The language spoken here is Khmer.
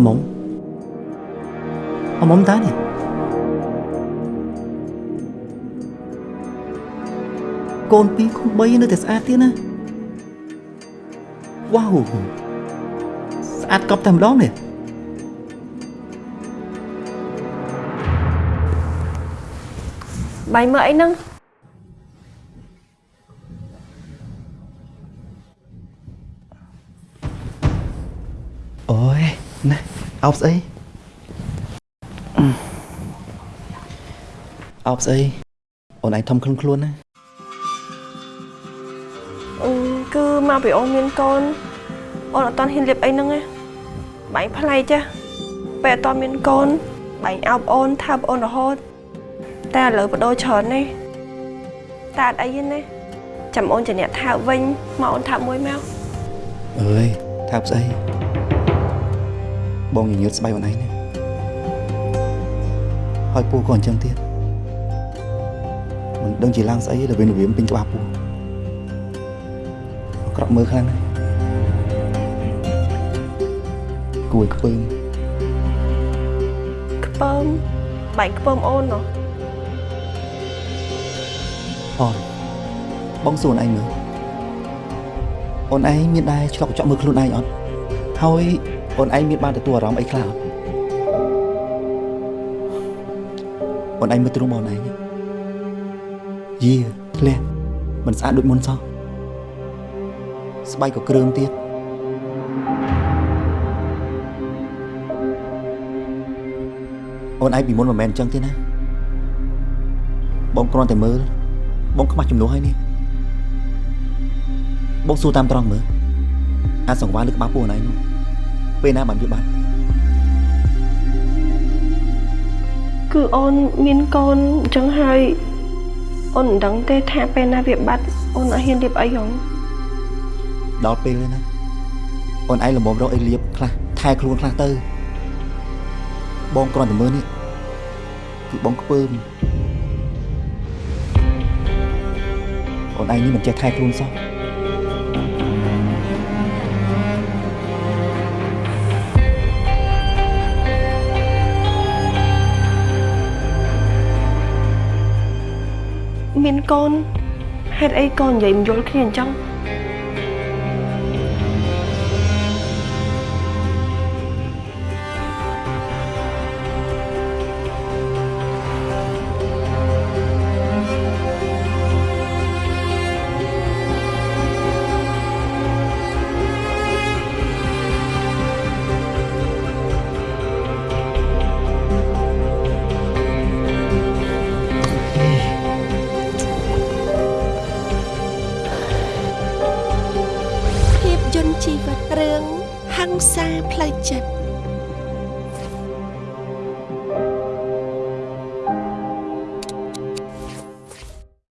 អាមុំអាមុំតានេះកូន2កូន3នៅតែស្អាតទៀតណាវ៉ាវស្អាតកប់តែម្ដងនេះបាយមើលអីហ្នឹងអូយណា អោបស្អីអឺអោបស្អីអូនឯងធំខ្លួនខ្លួនណាអឺគឺមកពីអូនមានកូនអូនអត់តហ៊ានលៀបអីហ្នឹងណាបាយប្លែកចាស់ពេលអត់តមានកូនបាយអោបអូនថាបអូនរហូតតែឥឡូវបដូរច្រើនណាស់តែអត់អីទេណាចាំអូនជាអ្នកថាបវិញមកអូនថាបមួយមកអើយថាប់ស្អី បងញញើតស្បៃអូនឯងណាហើយពូក៏អញ្ចឹងទៀតមិនដឹងជាឡើងស្អីល្វីនល្វាមពេញក្បាលពូអាក្រក់មើលខ្លាំងណាស់គួយខ្ពើមខ្ពើមបាយខ្ពើមអូនណោះអត់បងសួរអូនឯងមើលអូនឯងមានដែរឆ្លុកកញ្ចក់មើលខ្លួនឯងអត់ហើយ អូនឯងមានបានទទួលអារម្មណ៍អីខ្លះអត់អូនឯងមើលទ្រូងបងអូនឯងយីធ្លះមិនស្អាតដូចមុនសោះស្បែកក៏គ្រើមទៀតអូនឯងពីមុនមិនមែនអញ្ចឹងទេណាបងគ្រាន់តែមើលបងខ្មាស់ចំនួនហើយនេះបងសួរតាមត្រង់មើលអាសង្វារលើក្បាលពួកណៃនោះ ពេលណាបានវាបាត់គឺអូនមានកូនអញ្ចឹងហើយអូនមិនដឹងទេថាពេលណាវាបាត់អូនអត់ហ៊ានលៀបអីហងដល់ពេលហើយណាអូនឯងលំមរកអីលៀបខ្លះថែខ្លួនខ្លះទៅ បងគ្រាន់តែមើលនេះគឺបងខ្ពើមអូនឯងនេះមិនចេះថែខ្លួនសោះ មានកូនហេតុអីកូននិយាយមិនយល់គ្នាអញ្ចឹង ភាពយន្តជីវិតរឿងហង្សាផ្លូវចិត្ត